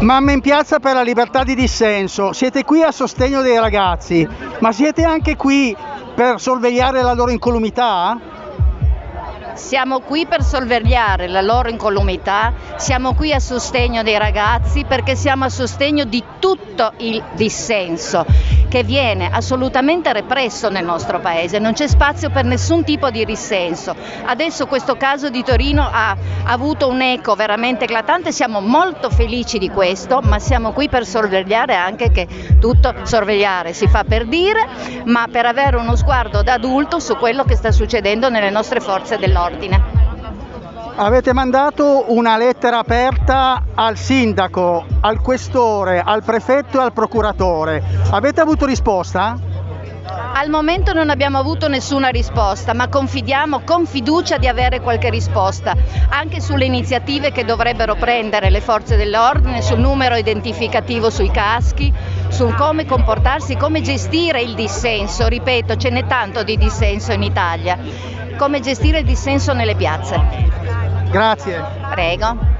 Mamme in piazza per la libertà di dissenso, siete qui a sostegno dei ragazzi, ma siete anche qui per sorvegliare la loro incolumità? Siamo qui per sorvegliare la loro incolumità, siamo qui a sostegno dei ragazzi perché siamo a sostegno di tutto il dissenso che viene assolutamente represso nel nostro paese, non c'è spazio per nessun tipo di dissenso. Adesso questo caso di Torino ha avuto un eco veramente eclatante, siamo molto felici di questo, ma siamo qui per sorvegliare anche che tutto sorvegliare si fa per dire, ma per avere uno sguardo da adulto su quello che sta succedendo nelle nostre forze dell'ordine ordine. Avete mandato una lettera aperta al sindaco, al questore, al prefetto e al procuratore. Avete avuto risposta? Al momento non abbiamo avuto nessuna risposta, ma confidiamo con fiducia di avere qualche risposta, anche sulle iniziative che dovrebbero prendere le forze dell'ordine, sul numero identificativo sui caschi, su come comportarsi, come gestire il dissenso. Ripeto, ce n'è tanto di dissenso in Italia come gestire il dissenso nelle piazze. Grazie. Prego.